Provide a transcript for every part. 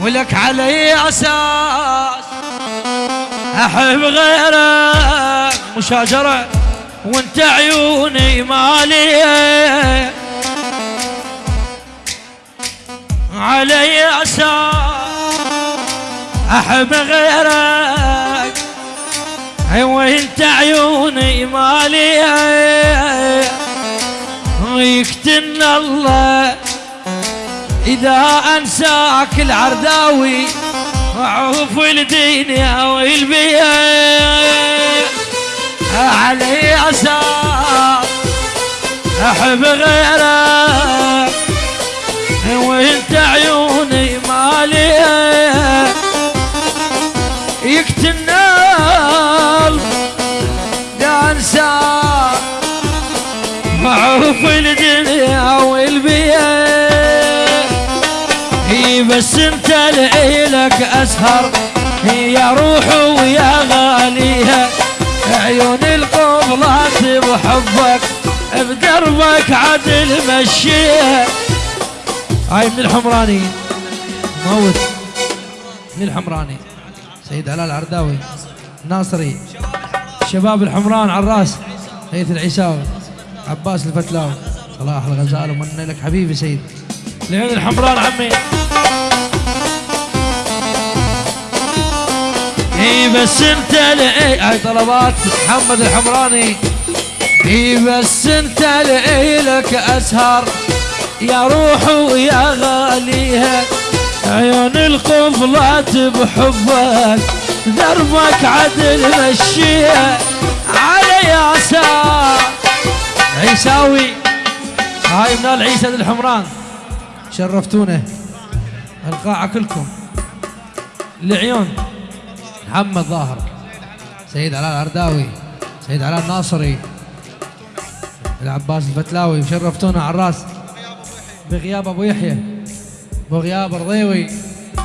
ولك علي أساس. أحب غيرك مشاجرة وانت عيوني مالي علي أساس. أحب غيرك وانت عيوني مالي يكتن الله إذا أنساك العرداوي أعوف الدنيا والبيت علي أساس أحب غيرك وإنت عيوني مالي. يكتنال يا انساك معروف الدنيا والبيت هي بس انت لك أسهر. يا روح ويا غاليها عيون القبلات بحبك. بدربك عدل مشيها هاي من الحمراني. موت. من الحمراني. سيد علاء العرداوي ناصري. شباب الحمران على الراس هيث العيساوي. عباس الفتلاوي. صلاح الغزال ومن لك حبيبي سيد. لعين الحمران عمي. إي بس أنت لأي هاي طلبات محمد الحمراني. إي بس أنت لك اسهر يا روح ويا غاليها عيون القفلات بحبك. دربك عدل مشيها على ياسار عيساوي هاي من العيسى الحمران. شرفتونا. القاعة كلكم. العيون. محمد ظاهر. سيد علاء العرداوي سيد علاء الناصري. العباس الفتلاوي شرفتونا على الراس. بغياب أبو يحيى بغياب الرضيوي.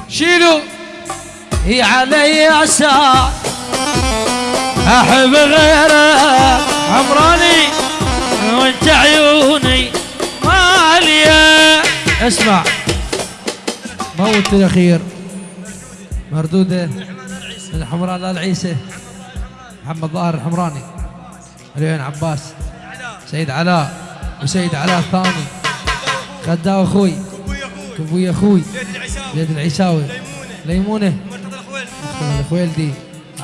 شيلوا هي علي اساء أحب غيره عمراني. وانت عيوني مالية. اسمع. موت الأخير. مردوده. الحمراء لا العيسى. محمد ظاهر الحمراني. العين عباس. سيد علاء. وسيد علاء الثاني. خداو أخوي. أبوي أخوي. زيد العيساوي ليمونة. الخويلدي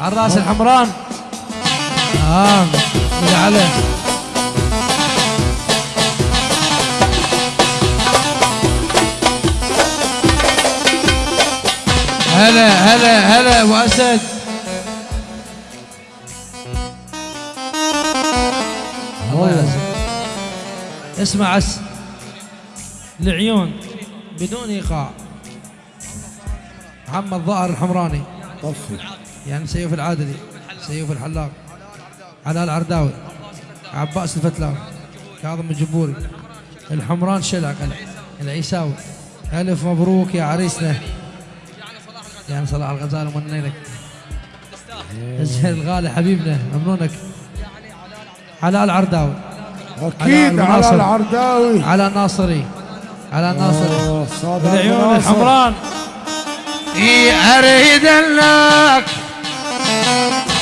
على الرأس الحمران. آه على هلا هلا هلا ابو اسد اسمع اس العيون بدون إيقاع. محمد ظاهر الحمراني. طفي. يعني سيف العادلي سيف الحلاق. علاء العرداوي عباس الفتلاوي كاظم الجبوري. الحمران شلق العيساوي. ألف مبروك يا عريسنا. يعني صلاح الغزال ومنى لك الزهر الغالي حبيبنا ممنونك. علاء العرداوي أكيد على على. العرداوي على الناصري على الناصري بالعيون ناصر. الحمران. إي أريد لك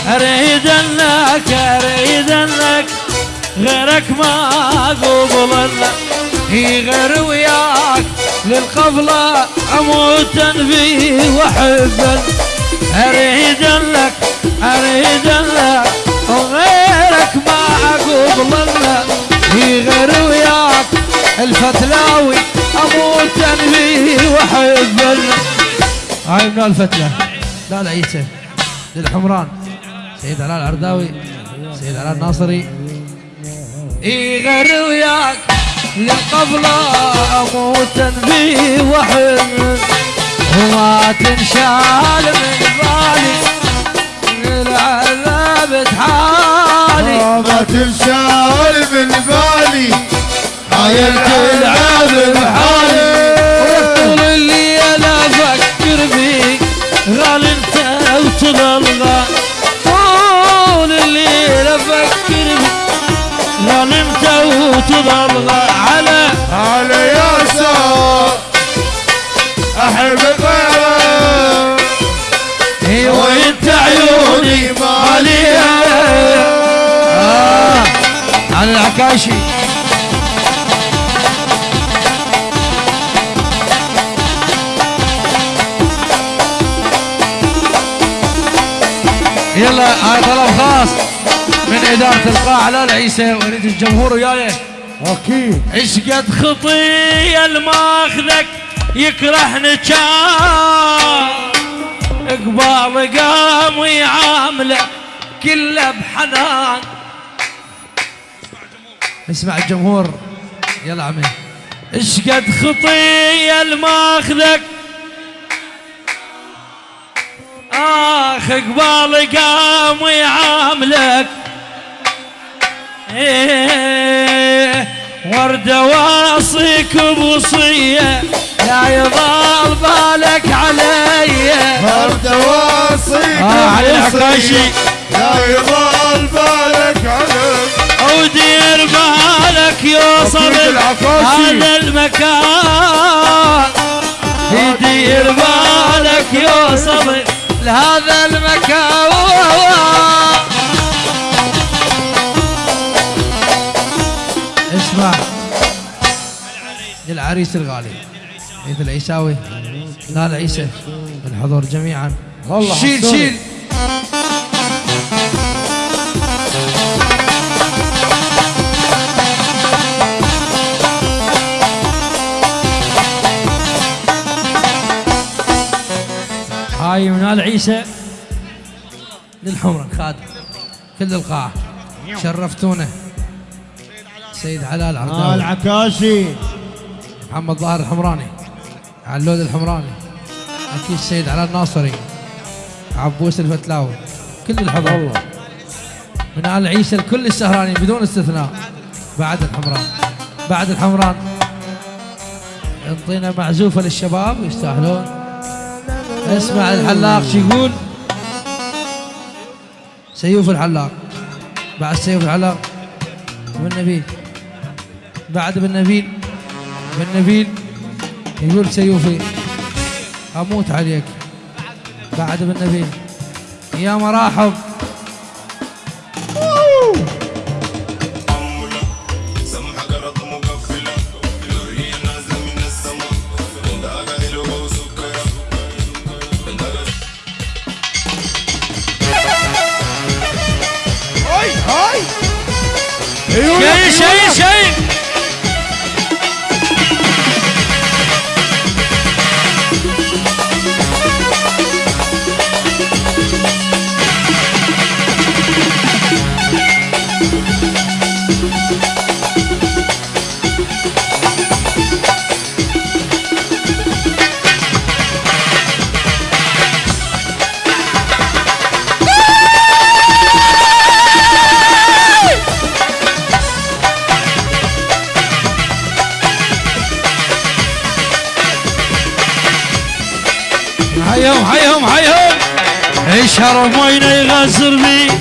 أريد لك أريد لك غيرك ما اقبل لك. إي غير وياك. للقبلة اموتا فيه واحبا أريد لك أريد لك وغيرك ما اقبل لك اي غير وياك. الفتلاوي اموتا فيه واحبا هاي من الفتلة لا لا عيسى للحمران. سيد علاء العرداوي سيد علاء الناصري. اي غير وياك. للقبلة اموتا فيه وحن. وما تنشال من بالي. العذاب تحالي ما تنشال من بالي. عايلت العذاب بحالي وطول الليل أفكر فيك. غال أنت وتظل غال العكاشي يلا هاي طلب خاص من إدارة القاعة لا العيسى ويريد الجمهور وياي. أكيد. إيش قد خطية الماخذك يكرهني كان قبال قام ويعامله كله بحنان. اسمع الجمهور. يلا عمي. إيش قد خطية الماخذك؟ اخ قبال قام ويعاملك إيه وردة واصيك بوصية. لا يضال بالك علي. فرد واصيك آه، علي العكاشي. لا يضل بالك عليك ودير بالك يوصل. هذا المكان. يدير بالك يوصل لهذا المكان. اسمع العريس الغالي. عيد العيساوي. لا العيسى الحضور جميعا. والله شيل. شيل. ال عيسى للحمرة خادم كل القاعة شرفتونا. سيد علاء آه العرداوي العكاشي محمد ظاهر الحمراني. علود الحمراني. أكيد السيد علاء الناصري عبوس الفتلاوي. كل الحضور. والله. من آل عيسى الكل السهراني بدون استثناء. بعد الحمران. بعد الحمران. انطينا معزوفة للشباب يستاهلون. اسمع الحلاق شو يقول؟ سيوف الحلاق. بعد سيوف الحلاق بن نبيل. بعد بن نبيل يقول سيوفي أموت عليك. بعد بن نبيل. يا مراحب الشرف وين يغزر بي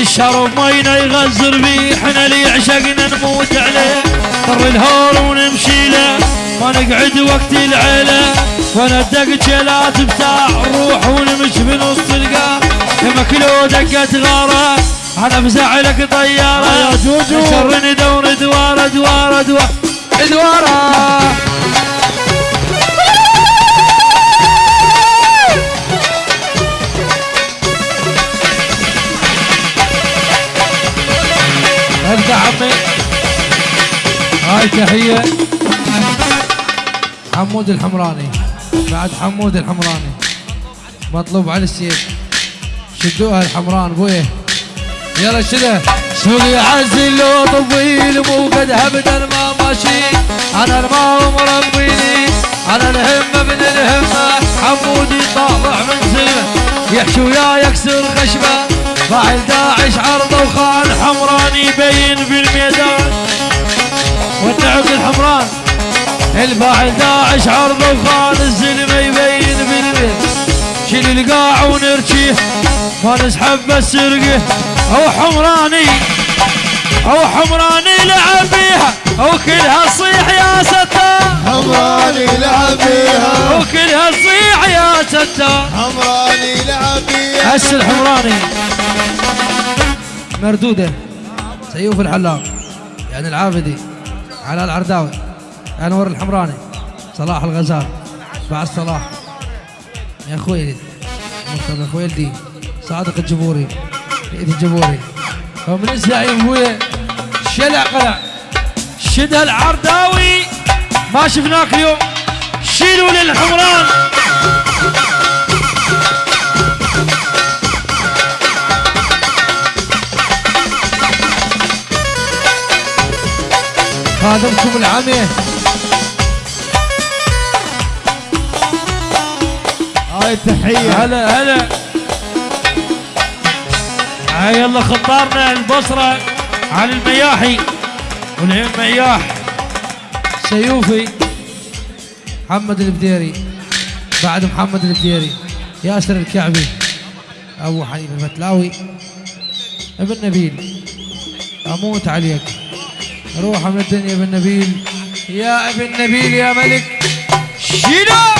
الشرف وين يغزر بي إحنا اللي عشقنا نموت عليه. طر الهول ونمشي له. ما نقعد وقت العيلة. وندق جلات بتاع الروح ونمشي بنص القاع. مكلو دقت غاره أنا بزعلك طيارة. يا جوجو. شرني دور دواره دواره دواره دواره ابدا هاي تحية. حمود الحمراني. بعد حمود الحمراني. مطلوب على السيف. شدوها الحمران بويه. يلا شده. عزل لو طويل مو قد ابدا ما ماشي. أنا الماء مربيني أنا الهمه من الهمه حمودي طالع من سلمه يحشي ويا يكسر خشبة. فاعل داعش عرضه وخان حمراني يبين في الميدان. والنعم الحمران. الفاعل داعش عرضه وخان الزلمه يبين الميدان شيل القاع ونرجيه ما نسحب بس رقه أو حمراني أو حمراني لعب بيها أو كلها تصيح يا ستار حمراني لعب بيها كلها تصيح يا ستار حمراني لعبي هس الحمراني. مردودة. سيوف الحلاق. يعني العابدي. على العرداوي. أنور الحمراني. صلاح الغزال. بعد صلاح. يا خويلد مرتضى خويلدي صادق الجبوري عيد الجبوري ومن الزعيم ابويا شلع قلع شد العرداوي. ما شفناك اليوم. خادمكم العمي هاي التحية هلا هلا. هاي يلا خطارنا البصرة على المياحي. والعين مياح. سيوفي. محمد البديري. بعد محمد البديري. ياسر الكعبي. أبو حنيفه المتلاوي. ابن نبيل. أموت عليك. روح من الدنيا ابن نبيل يا ابن نبيل يا ملك. شيلوا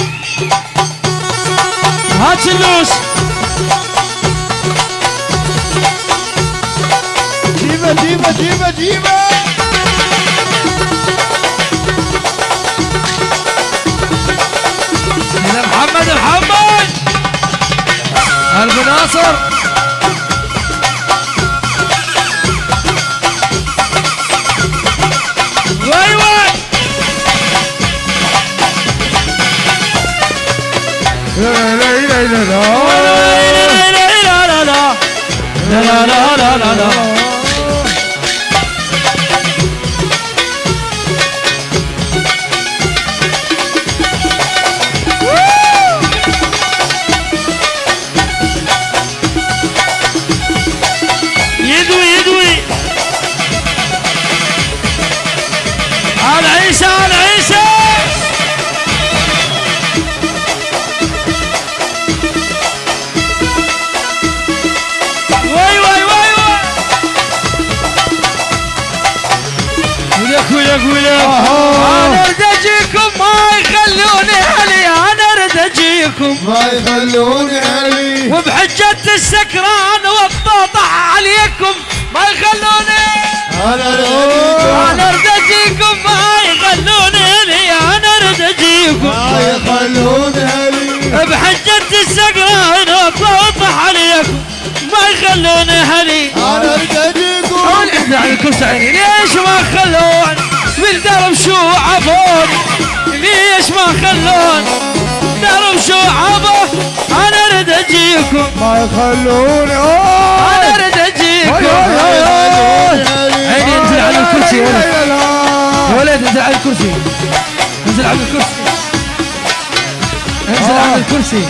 هات سلوس جيبه جيبه جيبه جيبه محمد محمد قلب ناصر. لا لا لا لا لا ما يخلوني هلي أنا أريد اجيكم انت على الكرسي عيني ليش ما خلون؟ بالدرب شو عبون؟ ليش ما خلون؟ درب شو عبون؟ أنا أريد اجيكم ما يخلوني أوه! أنا أريد اجيكم عيني انزل على الكرسي يا ولد. يا انزل على الكرسي. انزل على الكرسي. انزل على الكرسي.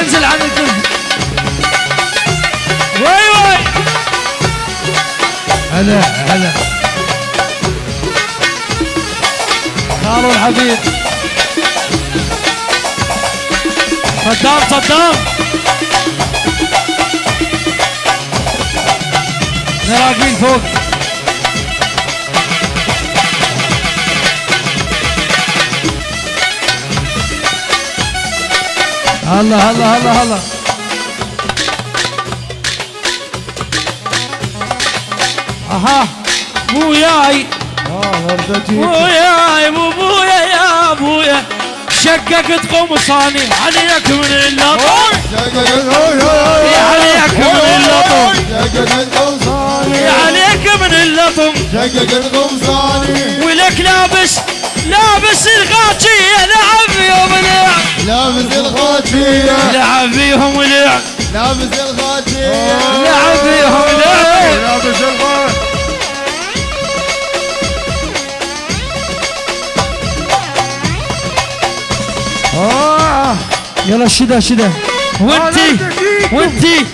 انزل على الكرسي. هلا هلا. خالو الحبيب. صدام صدام. راقين فوق. هلا هلا هلا هلا. أها بوياي بوياي بو بويا يا ابويا شققت قمصاني عليك من اللطم عليك من اللطم عليك من اللطم شقق القمصاني ولك لابس لابس الغاچية لعب فيهم لعب لابس الخاتية لعب فيهم لعب لابس الخاتية لعب فيهم لعب لابس الخاتية آه. يلا شده شده. وانتي وانتي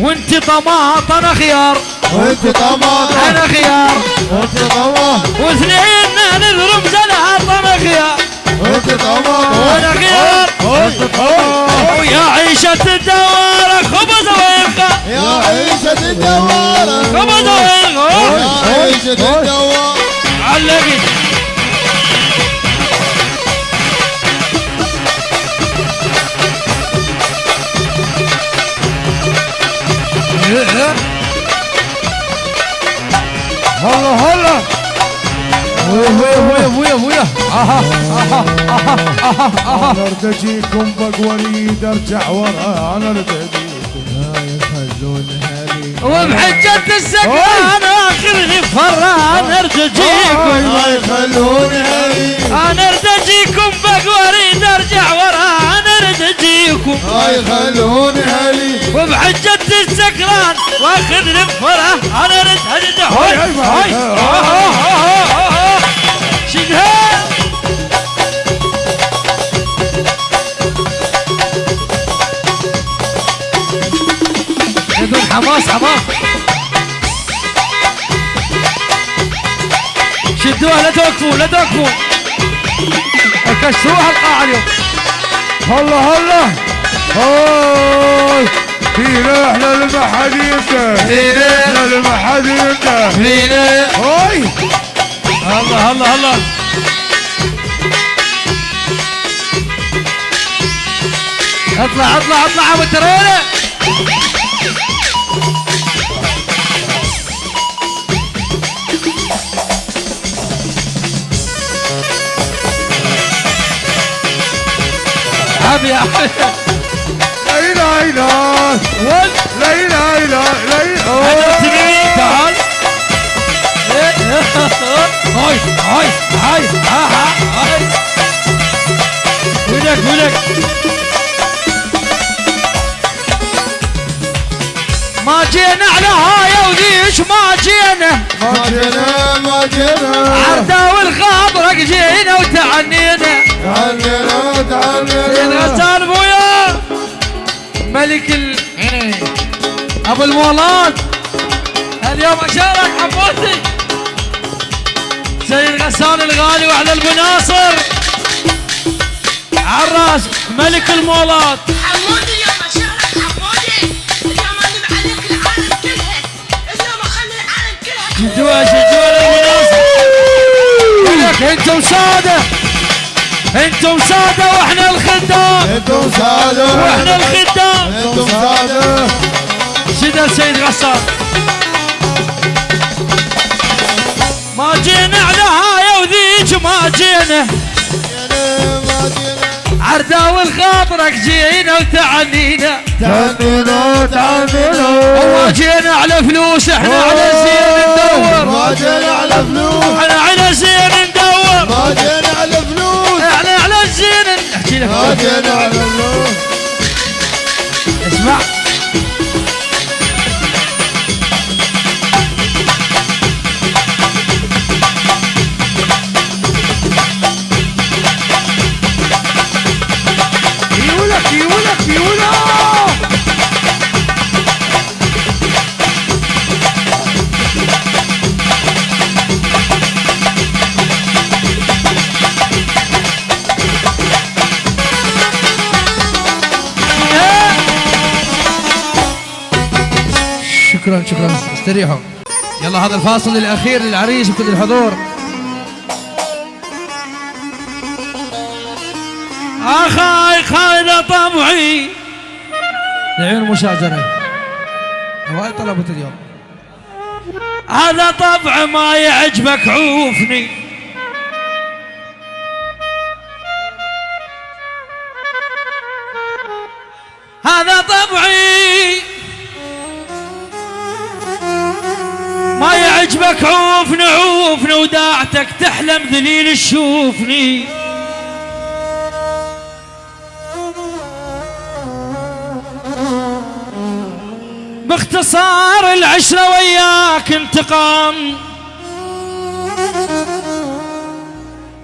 وانتي طماط أنا خيار. وانتي طماط أنا خيار. وانتي طماط واثنين نضرب الرمز أنا خيار. وانتي طماط أنا خيار. وانتي طماط ويا عيشة الدوار خبز وينقى يا عيشة الدوار. خبز وينقى يا عيشة الدوار. علقي هلا هلا. ويا ويا ويا ويا أها أها أها أها أها. أنا أرتجيكم بقوريد ارجع ورا أنا ارتجيكم آه، لا يخلون هلي وبحجة السكران آخر غفران أرتجيكم. لا يخلون هلي أنا أرتجيكم بقوريد ارجع ورا أنا ارتجيكم ما يخلوني هلي وبحجة السكران واخذني بفرح. أنا ارد هدد هاي هاي شدها بدون حماس حماس. شدوها لا توقفوا لا توقفوا. كسروها القاعة اليوم. هلا هلا. هاي. فينا إحنا المحديدة إحنا المحديدة فينا هاي. هلا هلا هلا. اطلع اطلع اطلع ابو ترينه ابي لا إله إلا ول لا إله إلا تعال هاي. هاي هاي ها ها هاي. ولك ولك ما جينا على هاي وذيش ما جينا. ما جينا ما جينا. عردا والخابرق جينا وتعنينا. تعالنا سيد تعالنا غسان أبويا. ملك ال أبو المولاد اليوم أشارك حبوتي سيد غسان الغالي وعلى ابو ناصر. عراس ملك المولاد حمودي اليوم شهرك حمودي. اليوم اقلب عليك العالم كلها اليوم أخلي العالم كلها شدوها شدوها لابو ناصر لك أنتم سادة. أنتم سادة وإحنا الخدام. أنتم سادة. وإحنا الخدام. أنتم سادة. شدا سيد غسان؟ ما جينا على هاي وذيك ما جينا. ما جينا عردا والخاطرك جينا وتعنينا. تعالنا تعالنا وما جينا على فلوس إحنا على زين ندور ما جينا على فلوس. إحنا على زين جينا على فلوس إحنا على زين. أحكي لك. ما جينا على فلوس اسمع. شكرا شكرا. استريحوا يلا هذا الفاصل الأخير للعريس وكل الحضور. أخاي خايد طبعي لعيون المشاجرة. هواي طلبت اليوم. هذا طبع ما يعجبك عوفني. يعجبك عوفني عوفني وداعتك تحلم ذليل تشوفني. باختصار العشرة وياك انتقام.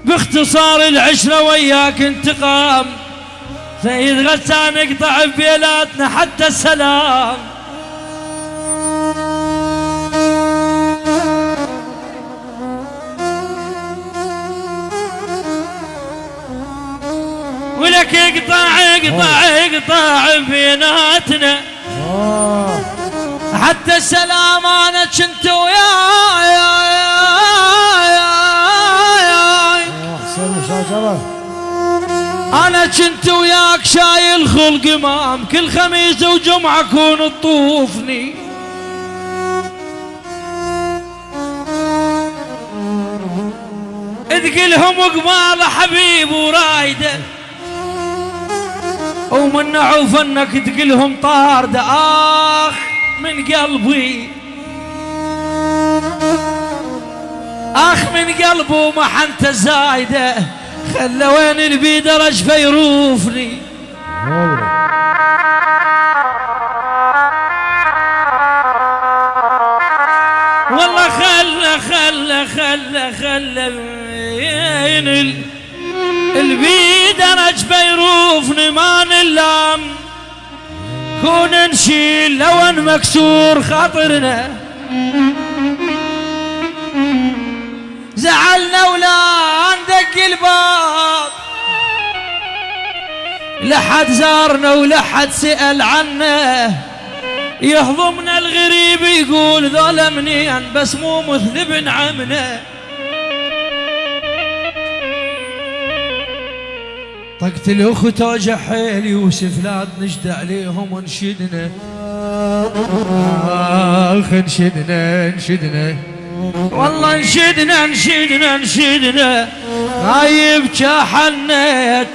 باختصار العشرة وياك انتقام. سيد غسان اقطع بيلاتنا حتى السلام. ولك اقطع اقطع اقطع بيناتنا. حتى السلام أنا كنت وياي. أنا كنت وياك شايل خلق امام كل خميس وجمعة كون تطوفني. تقلهم قبال حبيب ورايده. ومنعوا فنك تقلهم طارده اخ من قلبي. آخ من قلبه ما حنت زايده خلى وين البيدرج فيروفني. والله خلى خلى خلى خلى وين ال- البيدرج فيروفني ما نلام كون نشيل لو ان مكسور خاطرنا. زعلنا ولا ندق الباب. لحد زارنا ولحد سأل عنا يهضمنا الغريب يقول ظلمني بس مو مثل عمنا. طقت الاخت يوسف لا نجد عليهم ونشدنا. آخ نشدنا نشدنا. والله نشدنا نشدنا نشدنا. غايب حنيت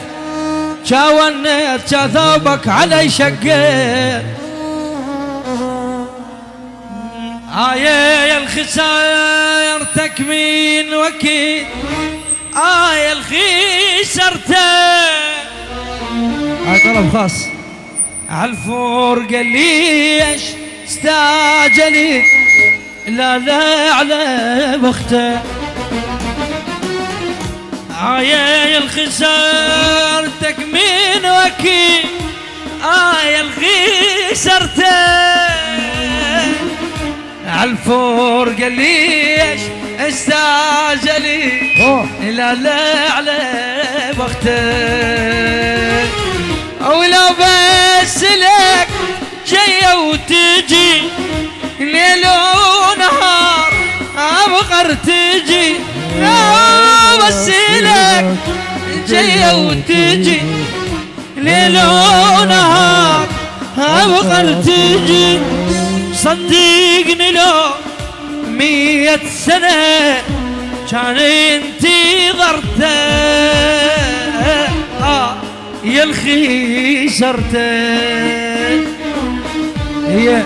جا ونيت جا ثوبك علي شقيت. آية يا الخسائر تكمين وكيل. آية الخسرتك هاي طلب خاص. عالفرقة ليش استعجلت لا لا على بخته. آية الخسارتك من وكيل آية الخسرتك عالفرقة ليش استعجلت. لا لا على بختك أو لو بس لك جاية وتجي ليل ونهار ابغر تجي. لو بس لك جاية وتجي ليل ونهار ابغر تجي. صدقني لو مية سنة كان انتظرته آه يا الخي سرته هي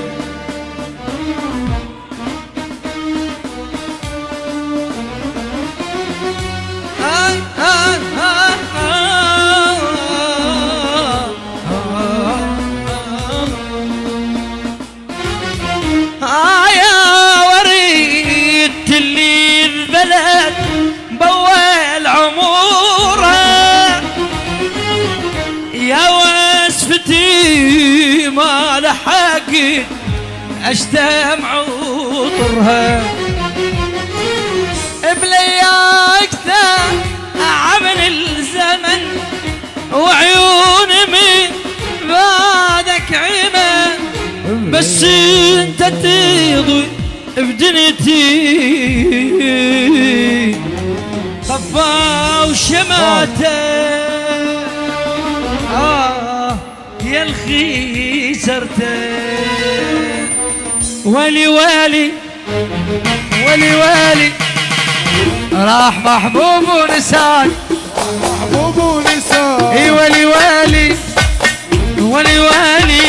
اشتم عطرها بلياقته عمل الزمن وعيون من بعدك عمى بس أنت تضوي بدنيتي. طفى وشماته. آه يا الخي ولي والي ولي والي. راح محبوب ونسان. محبوب ونساء إي ولي والي ولي والي.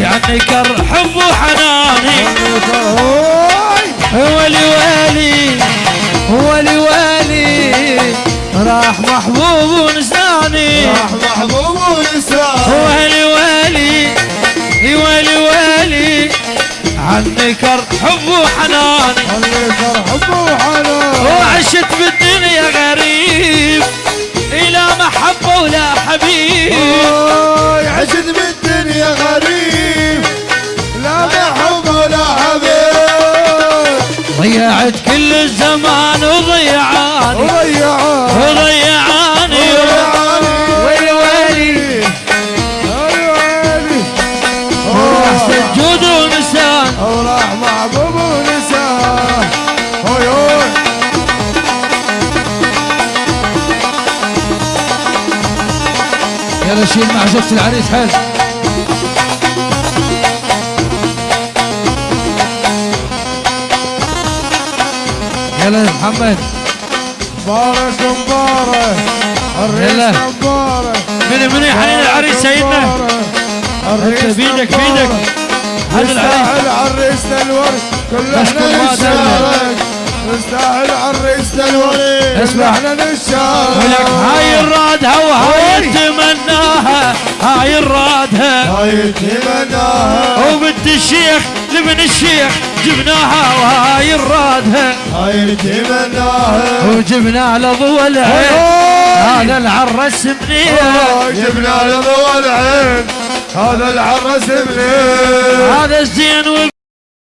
يعني كر حب وحناني. ولي والي ولي والي. راح محبوب ونساني عنك حب وحناني اللي حب وحنان. وعشت بالدنيا غريب إلى محبة ولا حبيب. عشت بالدنيا غريب لا محب ولا حبيب. ضيعت كل الزمان وضيعاني يلا شيل مع زوجة العريس حيل يلا يا محمد. مبارك مبارك. يلا. الرئيس مبارك من من يحنين العريس سيدنا. أنت بيدك- مبارك. بيدك. هذا العريس. عريسنا الورد. كل إحنا نشارك يستاهل عريسنا الورد كل اسمع. إحنا ولك هاي الرادها وهاي هاي. تمناها. هاي الرادها. هاي تمناها. وبنت الشيخ لابن الشيخ جبناها وهاي الرادها. هاي تمناها. وجبنا له ضوء العين هذا العرس منيح جبنا له ضوء العين هذا العرس منين؟ هذا الزين